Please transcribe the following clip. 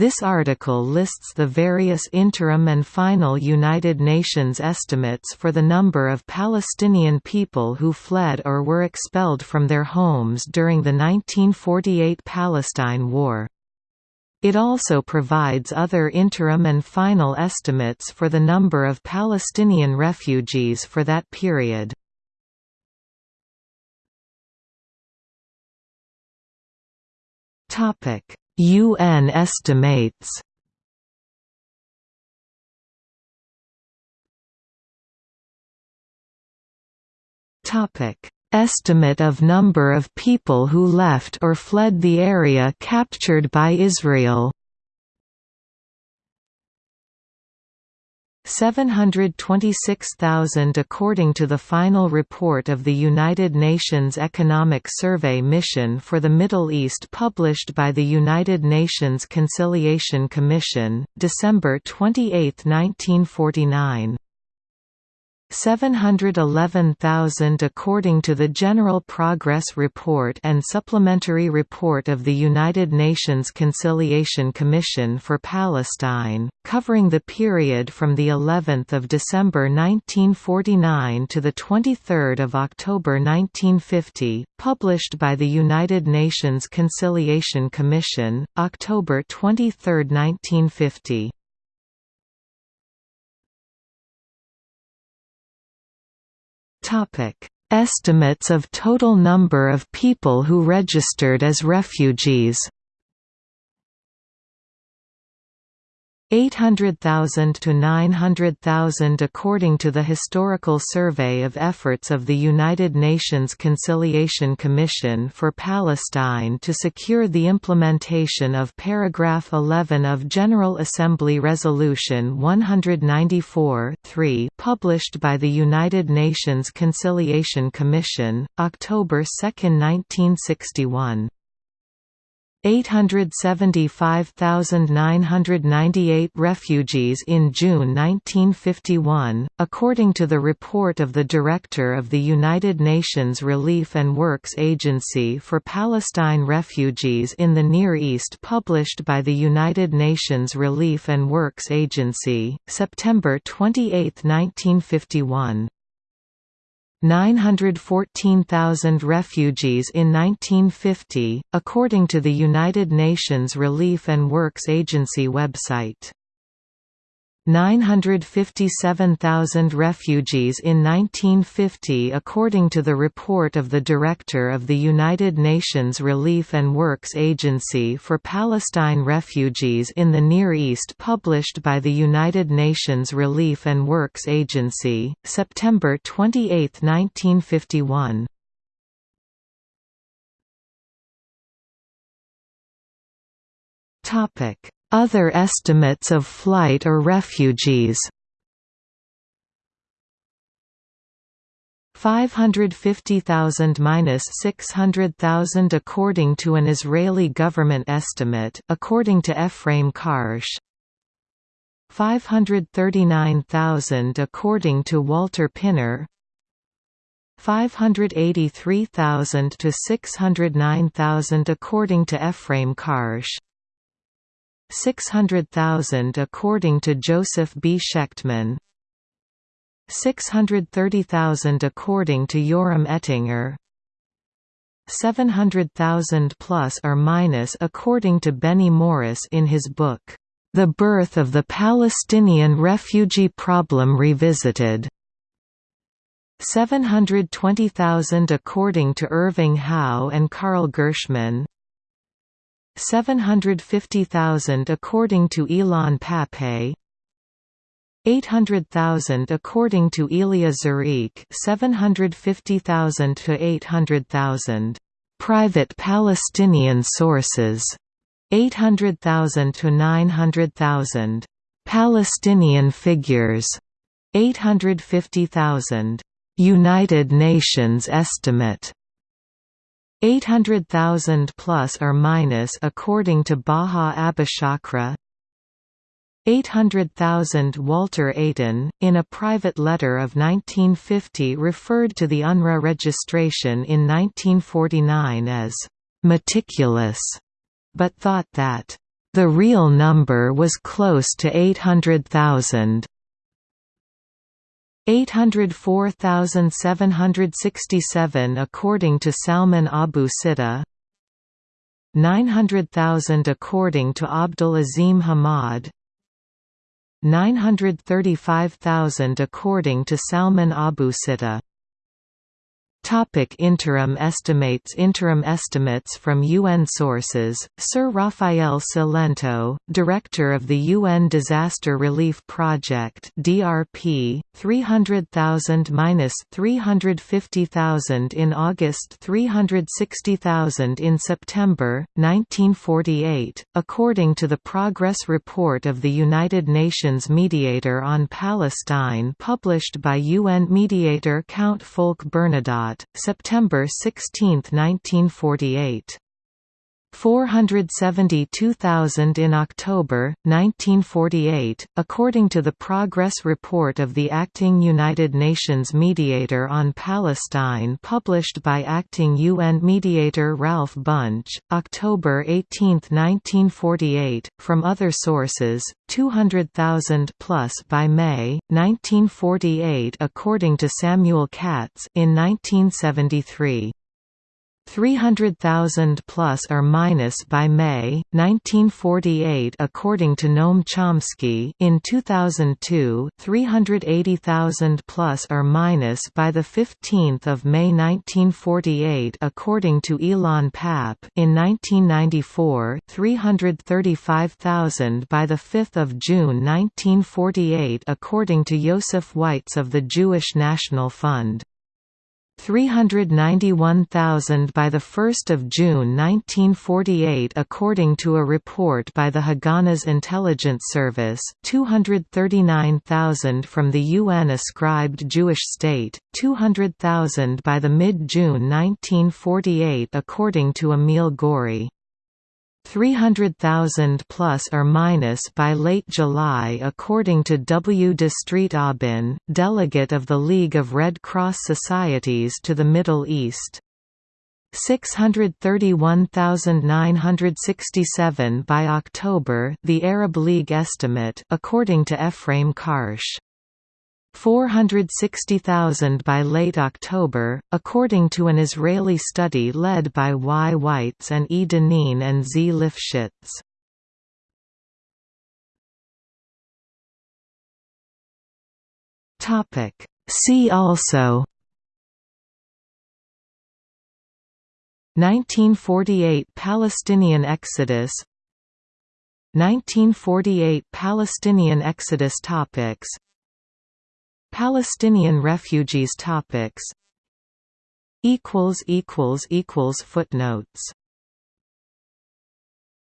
This article lists the various interim and final United Nations estimates for the number of Palestinian people who fled or were expelled from their homes during the 1948 Palestine War. It also provides other interim and final estimates for the number of Palestinian refugees for that period. Topic UN estimates. Topic: Estimate of number of people who left or fled the area captured by Israel 726,000 according to the final report of the United Nations Economic Survey Mission for the Middle East published by the United Nations Conciliation Commission, December 28, 1949. 711,000 according to the General Progress Report and Supplementary Report of the United Nations Conciliation Commission for Palestine, covering the period from the 11th of December 1949 to the 23rd of October 1950, published by the United Nations Conciliation Commission, October 23, 1950. Estimates of total number of people who registered as refugees 800,000 to 900,000 according to the Historical Survey of Efforts of the United Nations Conciliation Commission for Palestine to secure the implementation of paragraph 11 of General Assembly Resolution 194-3 published by the United Nations Conciliation Commission, October 2, 1961. 875,998 refugees in June 1951, according to the report of the Director of the United Nations Relief and Works Agency for Palestine Refugees in the Near East published by the United Nations Relief and Works Agency, September 28, 1951. 914,000 refugees in 1950, according to the United Nations Relief and Works Agency website. 957,000 refugees in 1950 according to the report of the Director of the United Nations Relief and Works Agency for Palestine Refugees in the Near East published by the United Nations Relief and Works Agency, September 28, 1951. Topic other estimates of flight or refugees. 550,000–600,000 according to an Israeli government estimate according to Ephraim Karsh. 539,000 according to Walter Pinner. 583,000 to 609,000 according to Ephraim Karsh 600,000 according to Joseph B. Schechtman 630,000 according to Yoram Ettinger 700,000 plus or minus according to Benny Morris in his book, The Birth of the Palestinian Refugee Problem Revisited. 720,000 according to Irving Howe and Carl Gershman 750,000 according to Ilan Pappé 800,000 according to Elia Zureik 750,000 to 800,000 private Palestinian sources 800,000 to 900,000 Palestinian figures 850,000 United Nations estimate 800,000 plus or minus according to Baha Abishakra 800,000 Walter Eytan, in a private letter of 1950 referred to the UNRWA registration in 1949 as «meticulous», but thought that The real number was close to 800,000. 804,767 according to Salman Abu Sitta 900,000 according to Abdul Azim Hamad 935,000 according to Salman Abu Sitta Topic interim estimates Interim estimates from UN sources, Sir Rafael Cilento, Director of the UN Disaster Relief Project DRP, 300,000–350,000 in August 360,000 in September, 1948, according to the Progress Report of the United Nations Mediator on Palestine published by UN mediator Count Folke Bernadotte September 16, 1948. 472,000 in October, 1948, according to the Progress Report of the Acting United Nations Mediator on Palestine published by Acting UN Mediator Ralph Bunche, October 18, 1948, from other sources, 200,000 plus by May, 1948 according to Samuel Katz in 1973. 300,000 plus or minus by May 1948 according to Noam Chomsky. In 2002 380,000 plus or minus by the 15th of May 1948 according to Ilan Pappe in 1994 335,000 by the 5th of June 1948 according to Joseph Weitz of the Jewish National Fund 391,000 by 1 June 1948 according to a report by the Haganah's Intelligence Service, 239,000 from the UN-ascribed Jewish state, 200,000 by the mid-June 1948 according to Emile Ghory. 300,000 plus or minus by late July according to W. de Street Aubin, delegate of the League of Red Cross Societies to the Middle East. 631,967 by October the Arab League estimate according to Ephraim Karsh. 460,000 by late October, according to an Israeli study led by Y. Weitz and E. Danin and Z. Lifshitz. See also 1948 Palestinian exodus 1948 Palestinian exodus topics Palestinian refugees topics. Equals equals equals footnotes